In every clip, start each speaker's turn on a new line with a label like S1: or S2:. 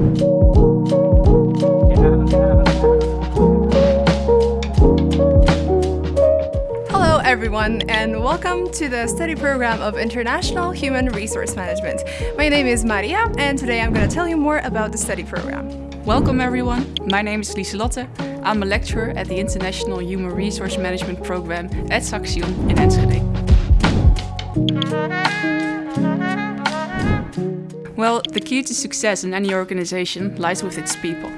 S1: Hello everyone and welcome to the study program of International Human Resource Management. My name is Maria and today I'm going to tell you more about the study program.
S2: Welcome everyone, my name is Lieselotte. I'm a lecturer at the International Human Resource Management program at Saxion in Enschede. Well, the key to success in any organization lies with its people.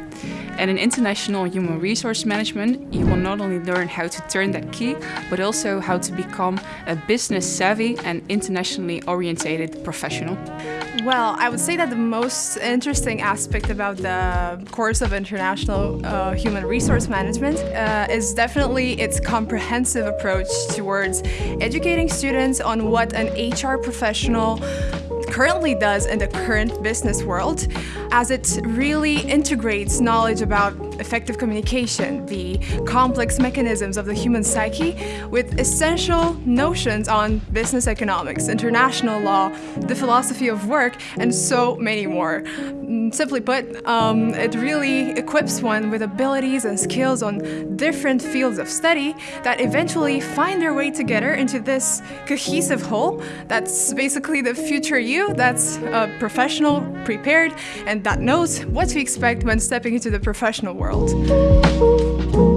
S2: And in international human resource management, you will not only learn how to turn that key, but also how to become a business savvy and internationally orientated professional.
S1: Well, I would say that the most interesting aspect about the course of International uh, Human Resource Management uh, is definitely its comprehensive approach towards educating students on what an HR professional currently does in the current business world as it really integrates knowledge about effective communication, the complex mechanisms of the human psyche, with essential notions on business economics, international law, the philosophy of work, and so many more. Mm, simply put, um, it really equips one with abilities and skills on different fields of study that eventually find their way together into this cohesive whole that's basically the future you that's a professional, prepared, and that knows what to expect when stepping into the professional world world.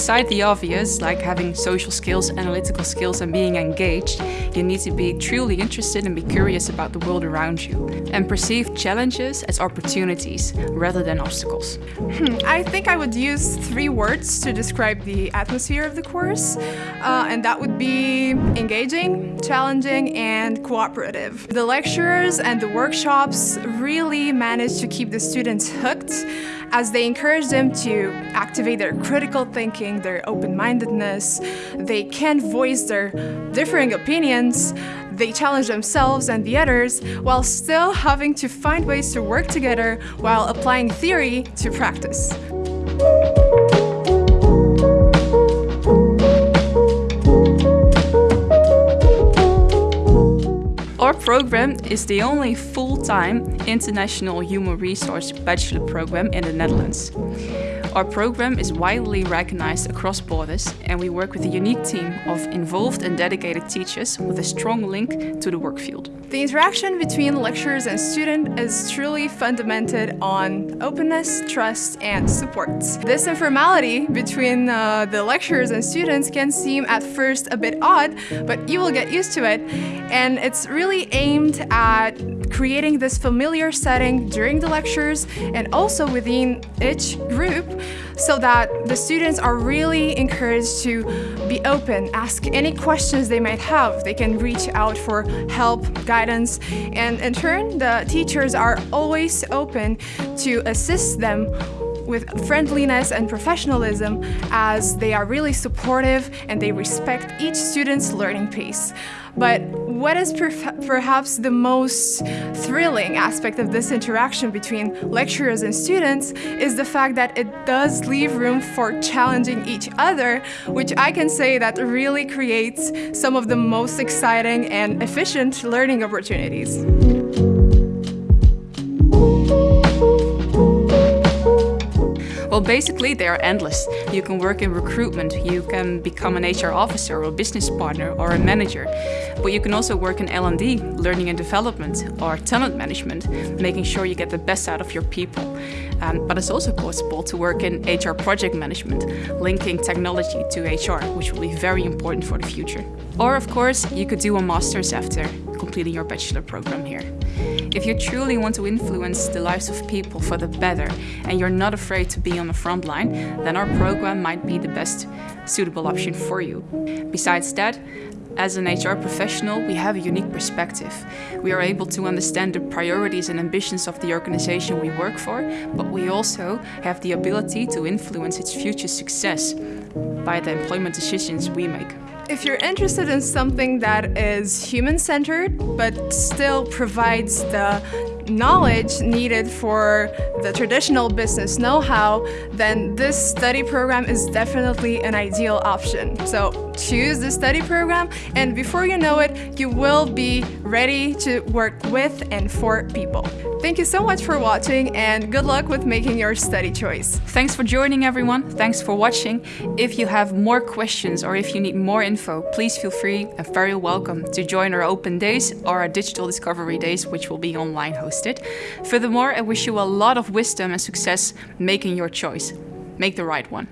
S2: Aside the obvious, like having social skills, analytical skills and being engaged, you need to be truly interested and be curious about the world around you and perceive challenges as opportunities rather than obstacles.
S1: Hmm, I think I would use three words to describe the atmosphere of the course, uh, and that would be engaging, challenging, and cooperative. The lecturers and the workshops really manage to keep the students hooked as they encourage them to activate their critical thinking, their open-mindedness. They can voice their differing opinions. They challenge themselves and the others while still having to find ways to work together while applying theory to practice.
S2: Our program is the only full-time international human resource bachelor program in the Netherlands. Our program is widely recognized across borders and we work with a unique team of involved and dedicated teachers with a strong link to the work field.
S1: The interaction between lecturers and student is truly fundamented on openness, trust, and support. This informality between uh, the lecturers and students can seem at first a bit odd, but you will get used to it. And it's really aimed at creating this familiar setting during the lectures and also within each group so that the students are really encouraged to be open, ask any questions they might have. They can reach out for help, guidance, and in turn, the teachers are always open to assist them with friendliness and professionalism as they are really supportive and they respect each student's learning pace. But what is perhaps the most thrilling aspect of this interaction between lecturers and students is the fact that it does leave room for challenging each other, which I can say that really creates some of the most exciting and efficient learning opportunities.
S2: Well, basically they are endless. You can work in recruitment, you can become an HR officer or business partner or a manager. But you can also work in L&D, learning and development, or talent management, making sure you get the best out of your people. Um, but it's also possible to work in HR project management, linking technology to HR, which will be very important for the future. Or of course, you could do a master's after completing your bachelor program here. If you truly want to influence the lives of people for the better and you're not afraid to be on the front line, then our program might be the best suitable option for you. Besides that, as an HR professional, we have a unique perspective. We are able to understand the priorities and ambitions of the organization we work for, but we also have the ability to influence its future success by the employment decisions we make.
S1: If you're interested in something that is human-centered, but still provides the knowledge needed for the traditional business know-how, then this study program is definitely an ideal option. So choose the study program, and before you know it, you will be ready to work with and for people. Thank you so much for watching and good luck with making your study choice.
S2: Thanks for joining everyone. Thanks for watching. If you have more questions or if you need more info, please feel free and very welcome to join our open days or our digital discovery days, which will be online hosted. Furthermore, I wish you a lot of wisdom and success making your choice. Make the right one.